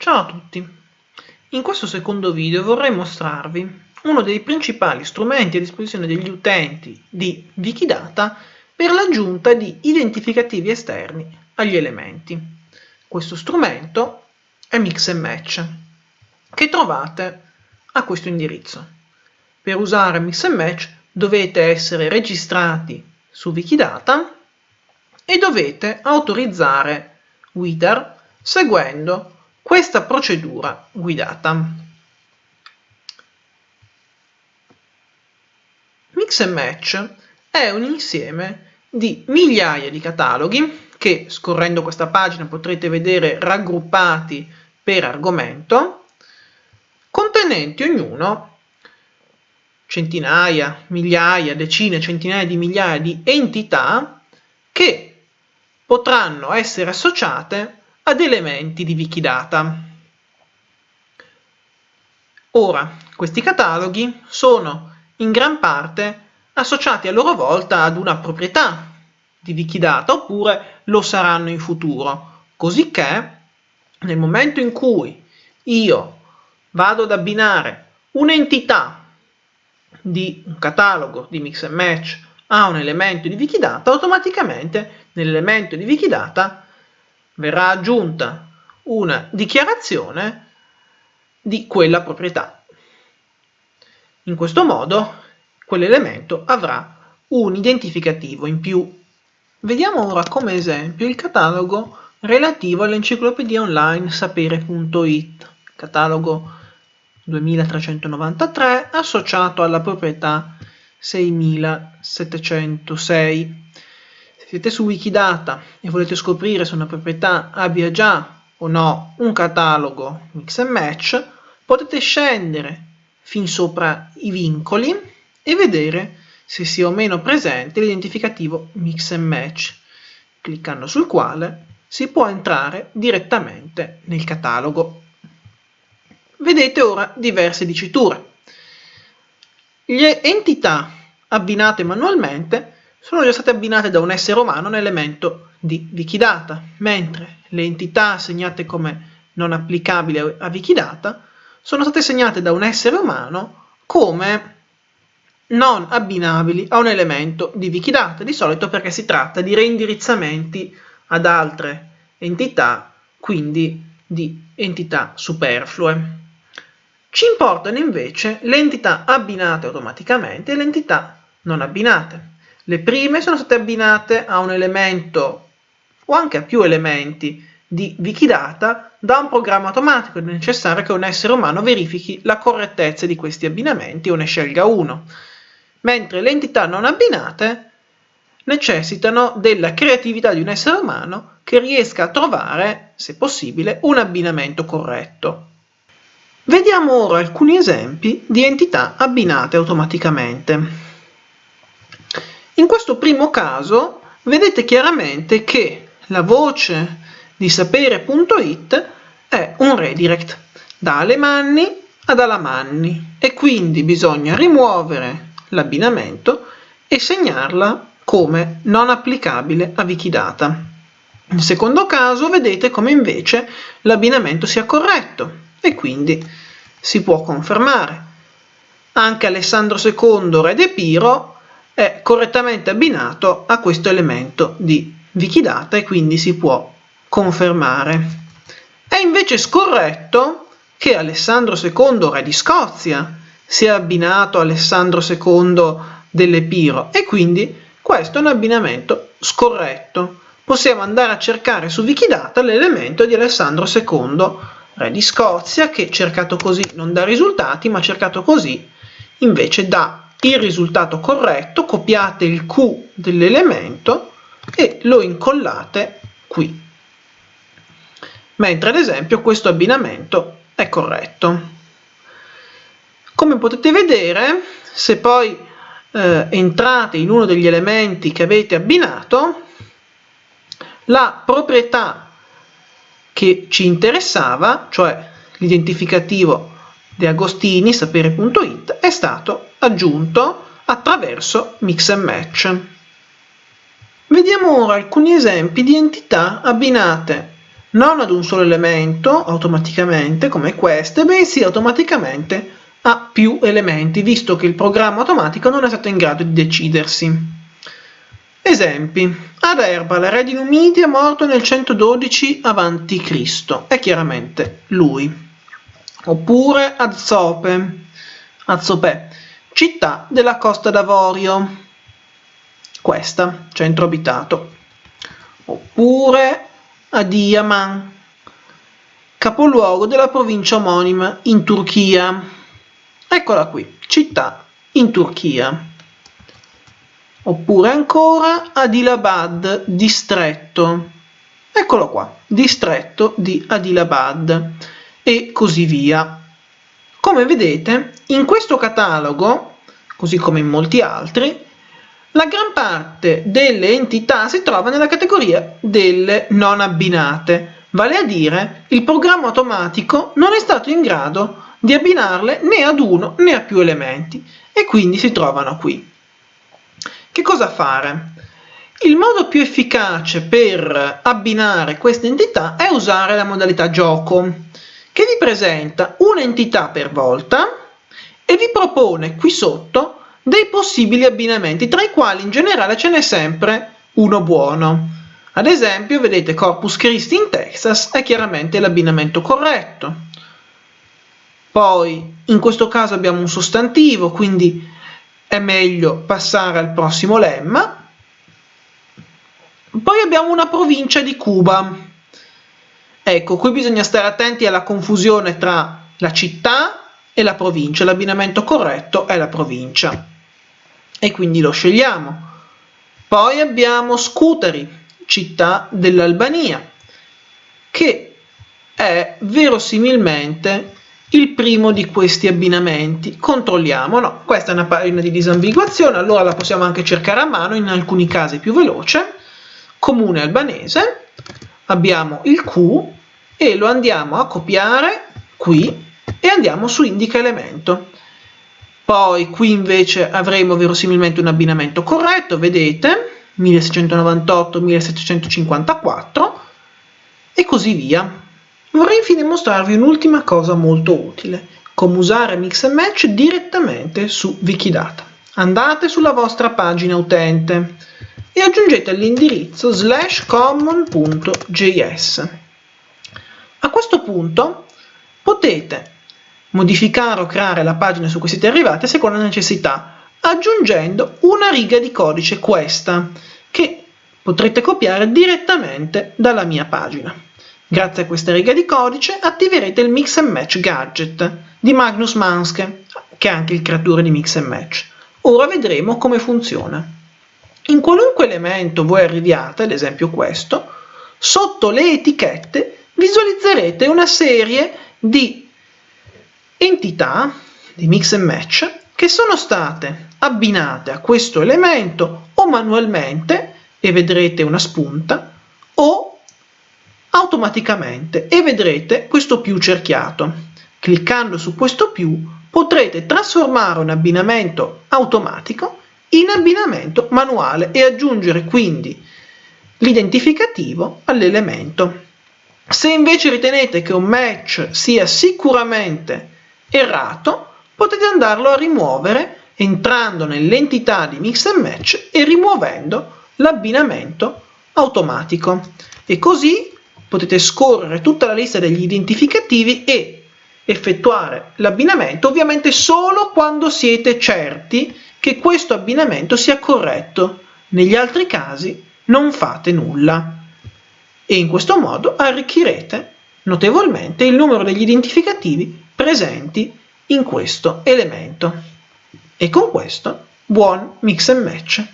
Ciao a tutti! In questo secondo video vorrei mostrarvi uno dei principali strumenti a disposizione degli utenti di Wikidata per l'aggiunta di identificativi esterni agli elementi. Questo strumento è Mix Match, che trovate a questo indirizzo. Per usare Mix Match dovete essere registrati su Wikidata e dovete autorizzare Widar seguendo questa procedura guidata. Mix and Match è un insieme di migliaia di cataloghi che scorrendo questa pagina potrete vedere raggruppati per argomento, contenenti ognuno centinaia, migliaia, decine, centinaia di migliaia di entità che potranno essere associate ad elementi di Wikidata. Ora, questi cataloghi sono in gran parte associati a loro volta ad una proprietà di Wikidata oppure lo saranno in futuro, cosicché nel momento in cui io vado ad abbinare un'entità di un catalogo di mix and match a un elemento di Wikidata, automaticamente nell'elemento di Wikidata verrà aggiunta una dichiarazione di quella proprietà. In questo modo quell'elemento avrà un identificativo in più. Vediamo ora come esempio il catalogo relativo all'enciclopedia online sapere.it, catalogo 2393 associato alla proprietà 6706 siete su Wikidata e volete scoprire se una proprietà abbia già o no un catalogo mix and match, potete scendere fin sopra i vincoli e vedere se sia o meno presente l'identificativo mix and match, cliccando sul quale si può entrare direttamente nel catalogo. Vedete ora diverse diciture. Le entità abbinate manualmente sono già state abbinate da un essere umano un elemento di Wikidata, mentre le entità segnate come non applicabili a Wikidata sono state segnate da un essere umano come non abbinabili a un elemento di Wikidata, di solito perché si tratta di reindirizzamenti ad altre entità, quindi di entità superflue. Ci importano invece le entità abbinate automaticamente e le entità non abbinate. Le prime sono state abbinate a un elemento o anche a più elementi di Wikidata da un programma automatico, è necessario che un essere umano verifichi la correttezza di questi abbinamenti o ne scelga uno, mentre le entità non abbinate necessitano della creatività di un essere umano che riesca a trovare, se possibile, un abbinamento corretto. Vediamo ora alcuni esempi di entità abbinate automaticamente. In questo primo caso vedete chiaramente che la voce di sapere.it è un redirect da Alemanni ad Alamanni e quindi bisogna rimuovere l'abbinamento e segnarla come non applicabile a Wikidata. Nel secondo caso vedete come invece l'abbinamento sia corretto e quindi si può confermare. Anche Alessandro II, re de Piro, è correttamente abbinato a questo elemento di Wikidata e quindi si può confermare. È invece scorretto che Alessandro II, re di Scozia, sia abbinato a Alessandro II dell'Epiro e quindi questo è un abbinamento scorretto. Possiamo andare a cercare su Wikidata l'elemento di Alessandro II, re di Scozia, che cercato così non dà risultati, ma cercato così invece dà il risultato corretto, copiate il Q dell'elemento e lo incollate qui. Mentre ad esempio questo abbinamento è corretto. Come potete vedere, se poi eh, entrate in uno degli elementi che avete abbinato, la proprietà che ci interessava, cioè l'identificativo De Agostini, sapere.it, è stato aggiunto attraverso mix and match. Vediamo ora alcuni esempi di entità abbinate non ad un solo elemento automaticamente come queste, bensì automaticamente a più elementi, visto che il programma automatico non è stato in grado di decidersi. Esempi. Ad Erbal, re di Numidia, morto nel 112 a.C. È chiaramente lui. Oppure Azzope, Azzope, città della Costa d'Avorio. Questa, centro abitato. Oppure Adiyaman, capoluogo della provincia omonima in Turchia. Eccola qui, città in Turchia. Oppure ancora Adilabad, distretto. Eccolo qua, distretto di Adilabad e così via. Come vedete, in questo catalogo, così come in molti altri, la gran parte delle entità si trova nella categoria delle non abbinate, vale a dire il programma automatico non è stato in grado di abbinarle né ad uno né a più elementi e quindi si trovano qui. Che cosa fare? Il modo più efficace per abbinare queste entità è usare la modalità gioco, che vi presenta un'entità per volta e vi propone qui sotto dei possibili abbinamenti, tra i quali in generale ce n'è sempre uno buono. Ad esempio, vedete Corpus Christi in Texas è chiaramente l'abbinamento corretto. Poi, in questo caso abbiamo un sostantivo, quindi è meglio passare al prossimo lemma. Poi abbiamo una provincia di Cuba. Ecco, qui bisogna stare attenti alla confusione tra la città e la provincia. L'abbinamento corretto è la provincia. E quindi lo scegliamo. Poi abbiamo Scutari, città dell'Albania, che è verosimilmente il primo di questi abbinamenti. Controlliamo, no, questa è una pagina di disambiguazione, allora la possiamo anche cercare a mano, in alcuni casi più veloce. Comune albanese, abbiamo il Q e lo andiamo a copiare qui e andiamo su indica elemento. Poi qui invece avremo verosimilmente un abbinamento corretto, vedete, 1698-1754 e così via. Vorrei infine mostrarvi un'ultima cosa molto utile, come usare Mix and Match direttamente su Wikidata. Andate sulla vostra pagina utente e aggiungete l'indirizzo slash common.js. A questo punto potete modificare o creare la pagina su cui siete arrivati a seconda necessità, aggiungendo una riga di codice questa, che potrete copiare direttamente dalla mia pagina. Grazie a questa riga di codice attiverete il Mix and Match Gadget di Magnus Manske, che è anche il creatore di Mix and Match. Ora vedremo come funziona. In qualunque elemento voi arriviate, ad esempio questo, sotto le etichette visualizzerete una serie di entità di Mix and Match che sono state abbinate a questo elemento o manualmente, e vedrete una spunta, o automaticamente e vedrete questo più cerchiato. Cliccando su questo più potrete trasformare un abbinamento automatico in abbinamento manuale e aggiungere quindi l'identificativo all'elemento. Se invece ritenete che un match sia sicuramente errato, potete andarlo a rimuovere entrando nell'entità di Mix and Match e rimuovendo l'abbinamento automatico. E così potete scorrere tutta la lista degli identificativi e effettuare l'abbinamento, ovviamente solo quando siete certi che questo abbinamento sia corretto. Negli altri casi non fate nulla. E in questo modo arricchirete notevolmente il numero degli identificativi presenti in questo elemento. E con questo buon mix and match!